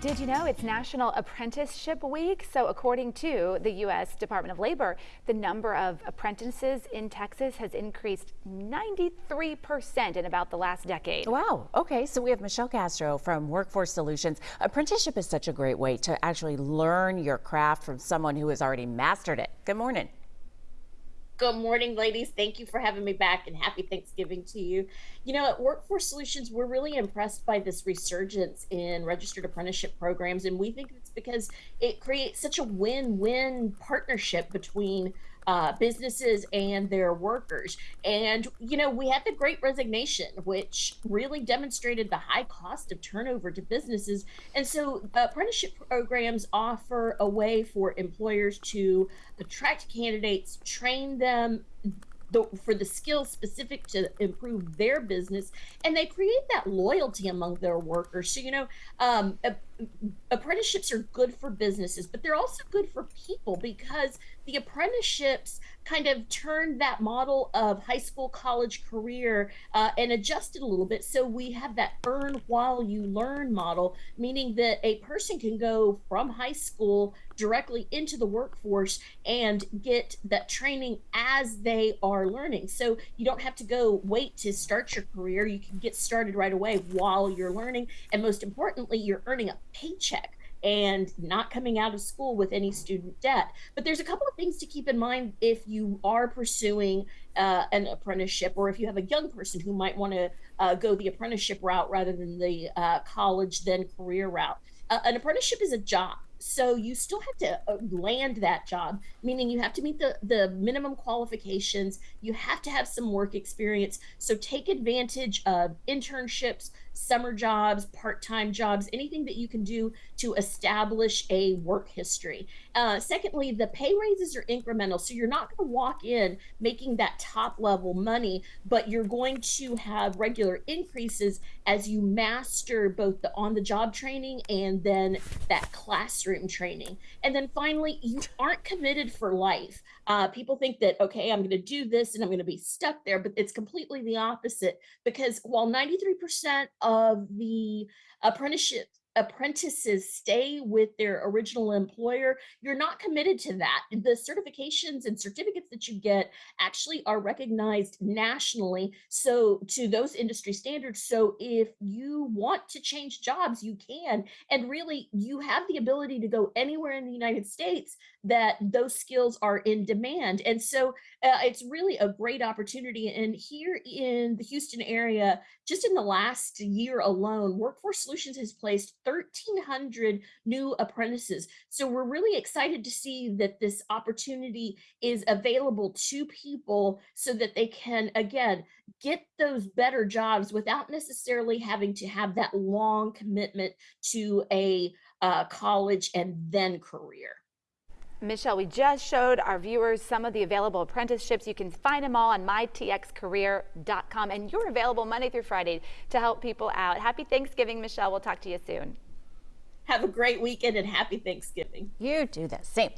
Did you know it's National Apprenticeship Week? So according to the U.S. Department of Labor, the number of apprentices in Texas has increased 93% in about the last decade. Wow. Okay. So we have Michelle Castro from Workforce Solutions. Apprenticeship is such a great way to actually learn your craft from someone who has already mastered it. Good morning. Good morning, ladies. Thank you for having me back and happy Thanksgiving to you. You know, at Workforce Solutions, we're really impressed by this resurgence in registered apprenticeship programs. And we think it's because it creates such a win win partnership between uh, businesses and their workers. And, you know, we had the great resignation, which really demonstrated the high cost of turnover to businesses. And so apprenticeship programs offer a way for employers to attract candidates, train them, the, for the skills specific to improve their business and they create that loyalty among their workers. So you know um, apprenticeships are good for businesses but they're also good for people because the apprenticeships kind of turned that model of high school college career uh, and adjusted a little bit so we have that earn while you learn model meaning that a person can go from high school directly into the workforce and get that training as they are learning. So you don't have to go wait to start your career. You can get started right away while you're learning. And most importantly, you're earning a paycheck and not coming out of school with any student debt. But there's a couple of things to keep in mind if you are pursuing uh, an apprenticeship or if you have a young person who might want to uh, go the apprenticeship route rather than the uh, college then career route. Uh, an apprenticeship is a job so you still have to uh, land that job meaning you have to meet the the minimum qualifications you have to have some work experience so take advantage of internships summer jobs part-time jobs anything that you can do to establish a work history uh, secondly the pay raises are incremental so you're not going to walk in making that top level money but you're going to have regular increases as you master both the on the job training and then that classroom classroom training. And then finally, you aren't committed for life. Uh, people think that, okay, I'm going to do this and I'm going to be stuck there, but it's completely the opposite because while 93% of the apprenticeship apprentices stay with their original employer, you're not committed to that. The certifications and certificates that you get actually are recognized nationally. So to those industry standards. So if you want to change jobs, you can. And really, you have the ability to go anywhere in the United States that those skills are in demand. And so uh, it's really a great opportunity. And here in the Houston area, just in the last year alone, Workforce Solutions has placed 1,300 new apprentices. So we're really excited to see that this opportunity is available to people so that they can, again, get those better jobs without necessarily having to have that long commitment to a uh, college and then career. Michelle, we just showed our viewers some of the available apprenticeships. You can find them all on mytxcareer.com, and you're available Monday through Friday to help people out. Happy Thanksgiving, Michelle. We'll talk to you soon. Have a great weekend and happy Thanksgiving. You do the same.